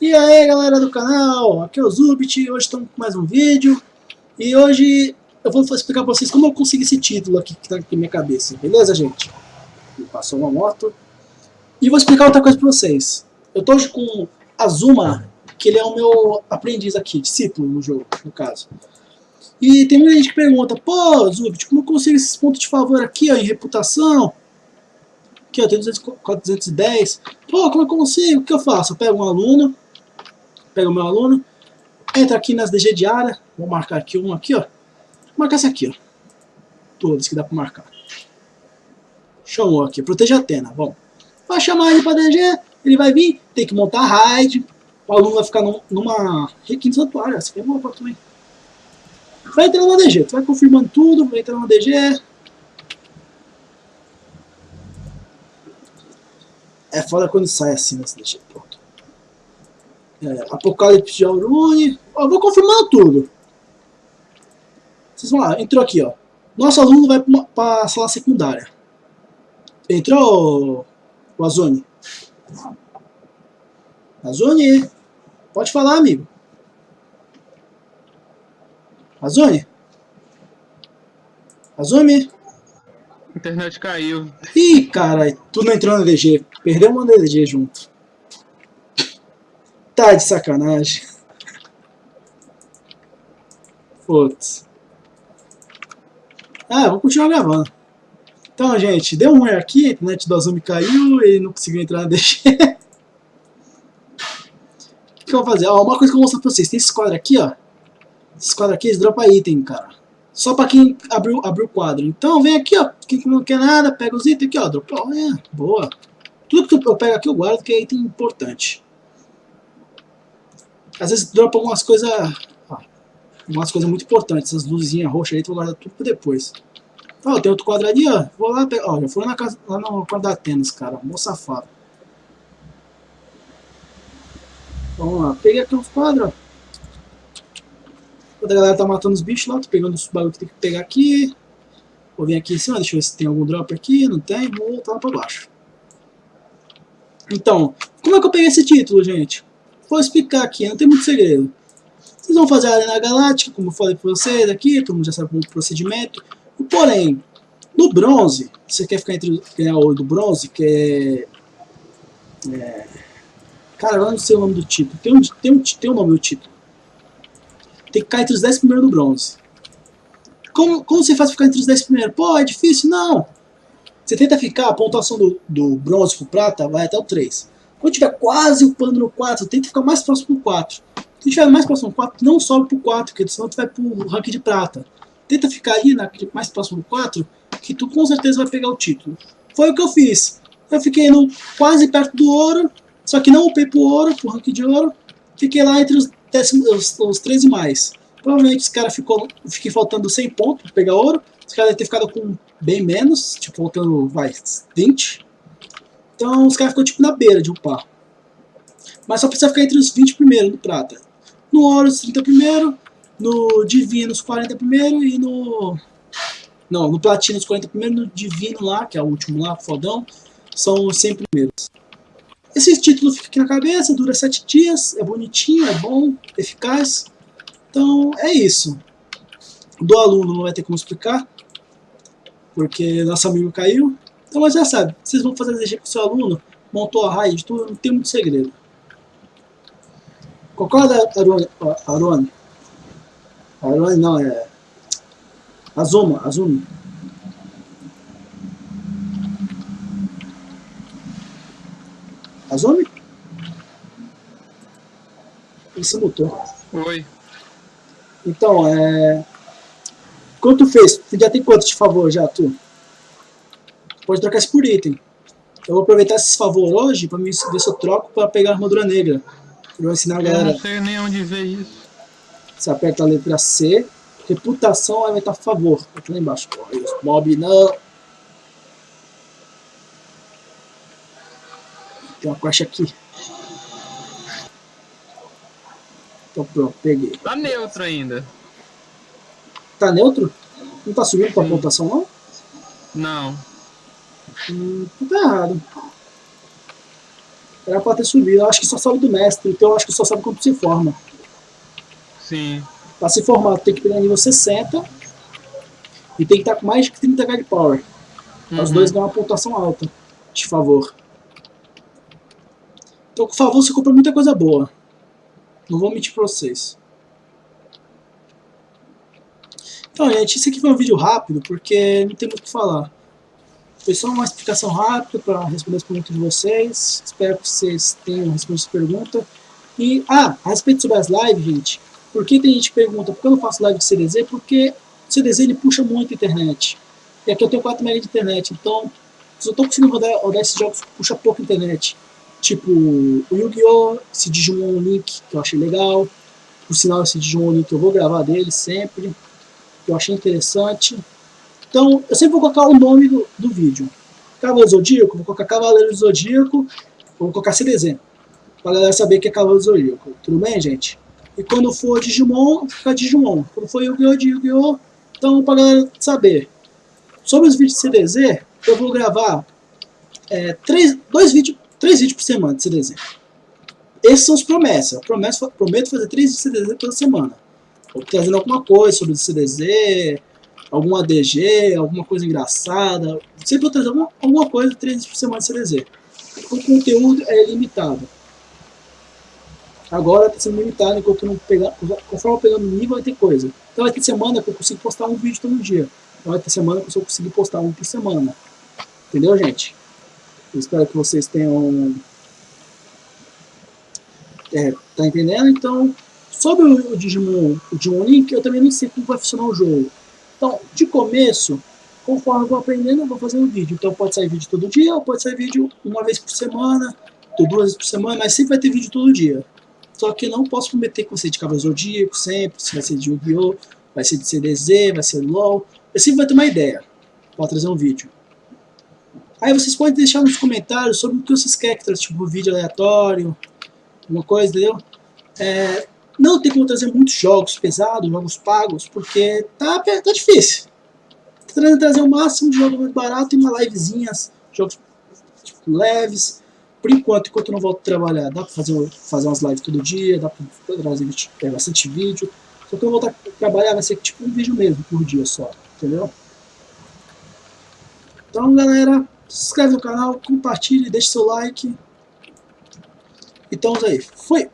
E aí galera do canal, aqui é o Zubit, hoje estamos com mais um vídeo E hoje eu vou explicar para vocês como eu consegui esse título aqui que está aqui na minha cabeça, beleza gente? Me passou uma moto E vou explicar outra coisa para vocês Eu estou hoje com Azuma, que ele é o meu aprendiz aqui, discípulo no jogo, no caso E tem muita gente que pergunta, pô Zubit, como eu consigo esses pontos de favor aqui ó, em reputação? Aqui eu tenho 210 Pô, como eu consigo? O que eu faço? Eu pego um aluno pega o meu aluno, entra aqui nas DG de área, vou marcar aqui um aqui, ó. Vou marcar esse aqui, ó. Todos que dá pra marcar. Chamou aqui, protege a Atena, bom. Vai chamar ele pra DG, ele vai vir, tem que montar raid, o aluno vai ficar num, numa requinte santuário, essa aqui é boa também. Vai entrando na DG, tu vai confirmando tudo, vai entrando na DG. É foda quando sai assim nessa DG, pô. É, Apocalipse de Aurune. Ó, vou confirmando tudo. Vocês vão lá, entrou aqui, ó. Nosso aluno vai para a sala secundária. Entrou, o Azone? Azone, pode falar, amigo. Azone? Azone? internet caiu. Ih, caralho, tu não entrou na DG. Perdeu uma DG junto. Tá de sacanagem. Putz. Ah, vou continuar gravando. Então, gente, deu um ruim aqui, a internet do Azumi caiu, ele não conseguiu entrar na DG. o que, eu vou fazer? Ó, uma coisa que eu vou mostrar pra vocês. Tem esse quadro aqui, ó. Esse quadro aqui, eles dropam item, cara. Só pra quem abriu, abriu o quadro. Então, vem aqui, ó. Quem não quer nada, pega os itens aqui, ó. Dropou, é, boa. Tudo que eu pego aqui eu guardo, que é item importante. Às vezes dropa algumas coisas. Algumas coisas muito importantes. Essas luzinhas roxas aí, tu guardar tudo pra depois. Ó, tem outro quadradinho, ó. Vou lá pegar. Ó, já foi na casa, lá no quadro da Atenas, cara. Mó safado. Vamos lá. Peguei aqui uns quadros, ó. Quando a galera tá matando os bichos lá, tô pegando os bagulho que tem que pegar aqui. Vou vir aqui em cima, deixa eu ver se tem algum drop aqui. Não tem, vou voltar lá pra baixo. Então, como é que eu peguei esse título, gente? Vou explicar aqui, não tem muito segredo. Vocês vão fazer a Arena Galáctica, como eu falei para vocês aqui, todo mundo já sabe o procedimento. Porém, no bronze, você quer ficar entre ganhar o do bronze, que é, é cara, eu não sei o nome do título. Tem um, tem um, tem um nome do título. Tem que ficar entre os 10 primeiros do bronze. Como, como você faz ficar entre os 10 primeiros? Pô, é difícil? Não. Você tenta ficar, a pontuação do, do bronze pro prata vai até o 3. Quando tiver quase upando no 4, tenta ficar mais próximo do 4. Se tiver mais próximo do 4, não sobe pro 4, porque senão tu vai pro rank de prata. Tenta ficar aí na, mais próximo do 4, que tu com certeza vai pegar o título. Foi o que eu fiz. Eu fiquei no, quase perto do ouro, só que não upei pro ouro, pro rank de ouro. Fiquei lá entre os, décimos, os, os 13 mais. Provavelmente esse cara ficou, fiquei faltando 100 pontos para pegar ouro. Esse cara deve ter ficado com bem menos, tipo faltando, vai, 20. Então os caras ficam tipo na beira de upar. Mas só precisa ficar entre os 20 primeiros no prata. No ouro os 30 primeiro, no divino os 40 primeiro e no... Não, no platino os 40 primeiro, no divino lá, que é o último lá, fodão, são os 100 primeiros. Esse título fica aqui na cabeça, dura 7 dias, é bonitinho, é bom, eficaz. Então é isso. Do aluno não vai ter como explicar, porque nosso amigo caiu. Então, mas já sabe, vocês vão fazer DG com seu aluno, montou a raiz, tudo, não tem muito segredo. Concorda, Arone? Arone? Arone não, é... Azuma, Azumi. Azumi? Ele se mutou. Oi. Então, é... Quanto fez? Você já tem quanto de favor já, tu? Pode trocar isso por item. Eu vou aproveitar esses favor hoje para ver se eu troco para pegar a armadura negra. Eu vou ensinar a galera. Eu não sei nem onde ver isso. Você aperta a letra C, reputação vai aumentar favor. Aqui lá embaixo. Mob não. Tem uma caixa aqui. Então pronto, peguei. Tá neutro ainda. Tá neutro? Não tá subindo pra pontuação não? Não. Hum, tá errado. Era pra ter subido. Eu acho que só sabe do mestre, então eu acho que só sabe quando se forma. Sim. Pra se formar, tem que pegar nível 60 e tem que estar com mais de 30k de power. Uhum. Os dois dão uma pontuação alta, de favor. Então, com favor, você compra muita coisa boa. Não vou mentir pra vocês. Então, gente, esse aqui foi um vídeo rápido, porque não tem muito o que falar. Foi só uma explicação rápida para responder as perguntas de vocês. Espero que vocês tenham respondido essa pergunta. E, ah, a respeito sobre as lives, gente, por que tem gente que pergunta por que eu não faço live de CDZ? Porque o CDZ ele puxa muito a internet. E aqui eu tenho 4 MB de internet, então eu estou conseguindo rodar, rodar esses jogos, puxa pouco internet. Tipo, o Yu-Gi-Oh!, esse Digimon Link, que eu achei legal. Por sinal, esse Digimon Link eu vou gravar dele sempre, que eu achei interessante. Então, eu sempre vou colocar o nome do, do vídeo. Cavaleiro Zodíaco, vou colocar Cavaleiro Zodíaco, vou colocar CDZ, pra galera saber que é Cavaleiro Zodíaco. Tudo bem, gente? E quando for Digimon, fica Digimon. Quando for Yu-Gi-Oh! Yu-Gi-Oh! Então, pra galera saber. Sobre os vídeos de CDZ, eu vou gravar é, três, dois vídeos, três vídeos por semana de CDZ. Essas são as promessas. Prometo, prometo fazer três vídeos de CDZ toda semana. Vou trazendo alguma coisa sobre o CDZ, algum ADG, alguma coisa engraçada. Sempre vou trazer alguma, alguma coisa três vezes por semana de CDZ. O conteúdo é limitado. Agora está sendo limitado enquanto não pegar. Conforme eu pegando nível, vai ter coisa. Então vai ter semana que eu consigo postar um vídeo todo dia. Então vai ter semana que eu consigo postar um por semana. Entendeu, gente? Eu espero que vocês tenham. É, tá entendendo? Então, sobre o, Digimon, o Digimon Link, eu também nem sei como vai funcionar o jogo. Então, de começo, conforme eu vou aprendendo, eu vou fazendo vídeo. Então pode sair vídeo todo dia, ou pode sair vídeo uma vez por semana, ou duas vezes por semana, mas sempre vai ter vídeo todo dia. Só que não posso prometer que vai ser de Cavaleiro Zodíaco sempre, se vai ser de Yu-Gi-Oh!, vai ser de CDZ, vai ser LOL. Eu sempre vai ter uma ideia para trazer um vídeo. Aí vocês podem deixar nos comentários sobre o que vocês querem que traga, tipo vídeo aleatório, alguma coisa, entendeu? É, não tem como trazer muitos jogos pesados, jogos pagos, porque tá, tá difícil. Tentando trazer o máximo de jogos barato e uma livezinha, jogos tipo, leves. Por enquanto, enquanto eu não volto a trabalhar, dá pra fazer, fazer umas lives todo dia, dá pra trazer é, bastante vídeo. Só que eu voltar a trabalhar vai ser tipo um vídeo mesmo por dia só, entendeu? Então, galera, se inscreve no canal, compartilhe, deixe seu like. Então, aí, fui!